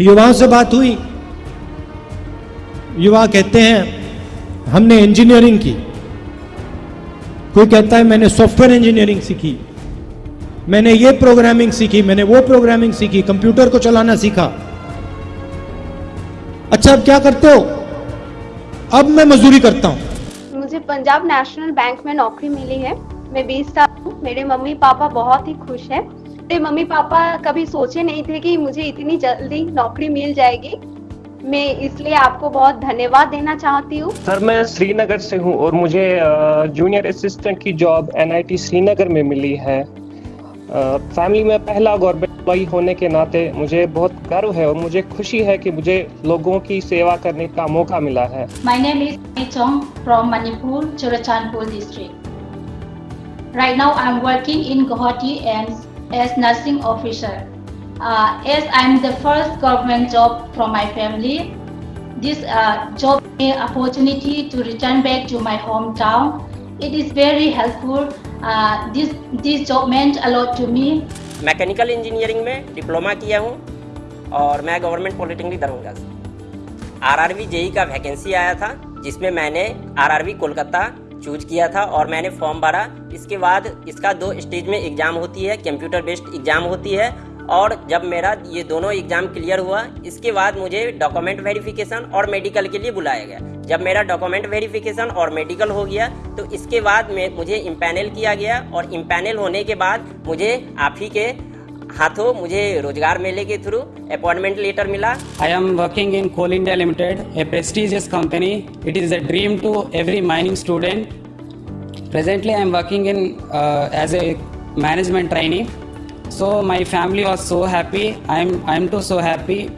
युवाओं से बात हुई। युवा कहते हैं, हमने इंजीनियरिंग की। कोई कहता है, मैंने सॉफ्टवेयर इंजीनियरिंग सीखी। मैंने ये प्रोग्रामिंग सीखी, मैंने वो प्रोग्रामिंग सीखी कंप्यूटर को चलाना सीखा। अच्छा अब क्या करते हो? अब मैं मजदूरी करता हूँ। मुझे पंजाब नेशनल बैंक में नौकरी मिली है। मैं 20 साल हूँ। मेरे मम्मी पापा बहुत ही खुश हैं। मेरे मम्मी पापा कभी सोचे नहीं थे कि मुझे इतनी जल्दी नौकरी मिल जाएगी। मैं इसलिए आपको बहुत धन्यवाद देना चाहती हूँ। सर मैं श्रीनगर से हूँ और मुझे जूनियर असिस्टेंट की जॉब एनआईटी श्रीनगर में मिली है। फैमिली में पहला गवर्नमेंट एम्प्लॉई होने के नाते मुझे बहुत गर्व है और मुझे खुशी है कि मुझे लोगों की सेवा करने का मौका मिला है। My name is Mai Chong from Manipur, Churachandpur district. Right now I'm working in Guwahati and as nursing officer. Uh, as I'm the first government job from my family, this uh, job me opportunity to return back to my hometown. It is very helpful. Uh, this this job meant a lot to me. Mechanical engineering में diploma किया हूँ और मैं government polytechnic Darbhanga से RRB JE का vacancy आया था जिसमें मैंने आरआरबी कोलकाता चूज़ किया था और मैंने फॉर्म भरा। इसके बाद इसका दो स्टेज में एग्ज़ाम होती है कंप्यूटर बेस्ड एग्ज़ाम होती है और जब मेरा ये दोनों एग्ज़ाम क्लियर हुआ, इसके बाद मुझे डॉक्यूमेंट वेरिफिकेशन और मेडिकल के लिए बुलाया गया। जब मेरा डॉक्यूमेंट वेरिफिकेशन और मेडिकल हो गया तो इसके बाद में, मुझे इम्पैनल किया गया और इम्पैनल होने के बाद मुझे आप ही के हाथों मुझे रोज़गार मेले के थ्रू अपॉइंटमेंट लेटर मिला। I am working in Coal India Limited a prestigious company it is a dream to every mining student presently I am working in as a management training so my family was so happy I am I am too so happy